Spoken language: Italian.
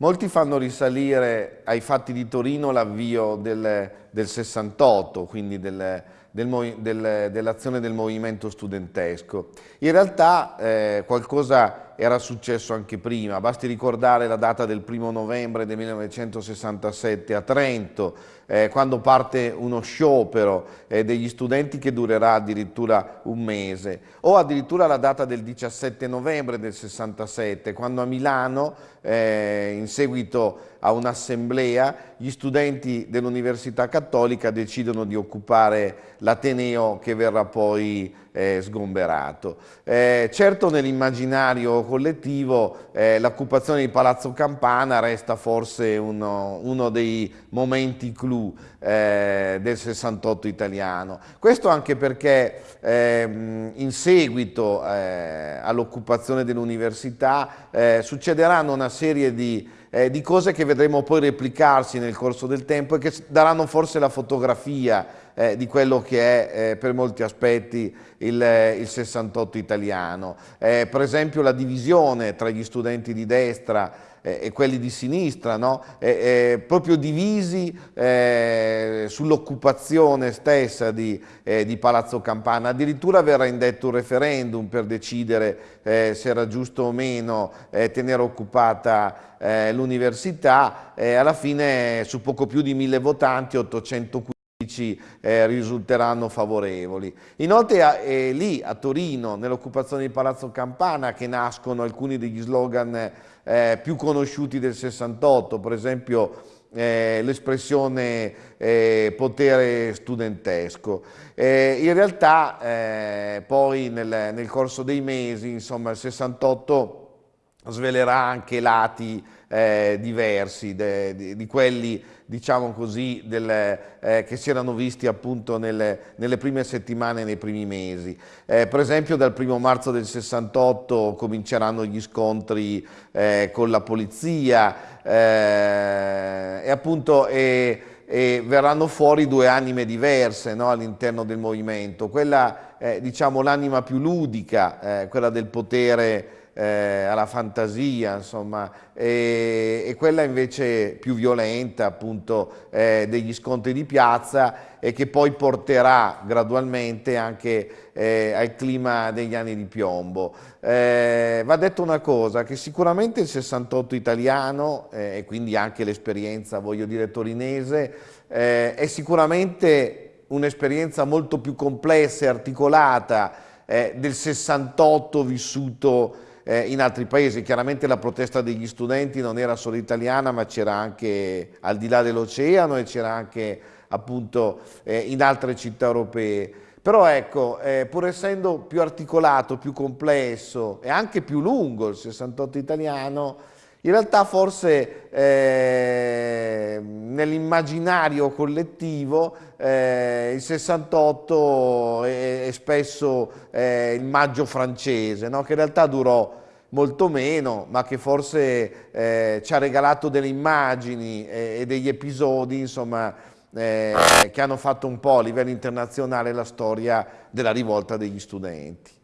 Molti fanno risalire ai fatti di Torino l'avvio del, del, 68, quindi del, del, dell'azione del movimento studentesco. In realtà eh, qualcosa era successo anche prima, basti ricordare la data del primo novembre del 1967 a Trento, eh, quando parte uno sciopero eh, degli studenti che durerà addirittura un mese, o addirittura la data del 17 novembre del 67, quando a Milano, eh, in seguito a un'assemblea, gli studenti dell'Università Cattolica decidono di occupare l'Ateneo che verrà poi eh, sgomberato. Eh, certo nell'immaginario collettivo eh, l'occupazione di Palazzo Campana resta forse uno, uno dei momenti clou eh, del 68 italiano. Questo anche perché ehm, in seguito eh, all'occupazione dell'università eh, succederanno una serie di eh, di cose che vedremo poi replicarsi nel corso del tempo e che daranno forse la fotografia eh, di quello che è eh, per molti aspetti il, il 68 italiano. Eh, per esempio la divisione tra gli studenti di destra e quelli di sinistra, no? e, proprio divisi eh, sull'occupazione stessa di, eh, di, Palazzo Campana. Addirittura verrà indetto un referendum per decidere eh, se era giusto o meno eh, tenere occupata eh, l'università e alla fine su poco più di mille votanti, 815 eh, risulteranno favorevoli. Inoltre eh, lì a Torino, nell'occupazione di Palazzo Campana, che nascono alcuni degli slogan eh, più conosciuti del 68, per esempio l'espressione potere studentesco. In realtà poi nel, corso dei mesi, insomma il 68 svelerà anche lati eh, diversi de, de, di quelli diciamo così, del, eh, che si erano visti appunto nelle, nelle, prime settimane, nei primi mesi. Eh, per esempio dal primo marzo del 68 cominceranno gli scontri eh, con la polizia eh, e appunto e, verranno fuori due anime diverse no, all'interno del movimento, quella eh, diciamo l'anima più ludica, quella del potere eh, alla fantasia, insomma, e, e, quella invece più violenta, appunto, eh, degli scontri di piazza e che poi porterà gradualmente anche eh, al clima degli anni di piombo. Eh, va detto una cosa, che sicuramente il 68 italiano, eh, e quindi anche l'esperienza, voglio dire, torinese, eh, è sicuramente un'esperienza molto più complessa e articolata del 68 vissuto eh, in altri paesi. Chiaramente la protesta degli studenti non era solo italiana, ma c'era anche al di là dell'oceano e c'era anche appunto eh, in altre città europee. Però ecco, eh, pur essendo più articolato, più complesso e anche più lungo il 68 italiano, in realtà forse eh, nell'immaginario collettivo eh, il 68 è, è spesso eh, il maggio francese, no? che in realtà durò molto meno, ma che forse eh, ci ha regalato delle immagini e, e degli episodi, insomma, eh, che hanno fatto un po' a livello internazionale la storia della rivolta degli studenti.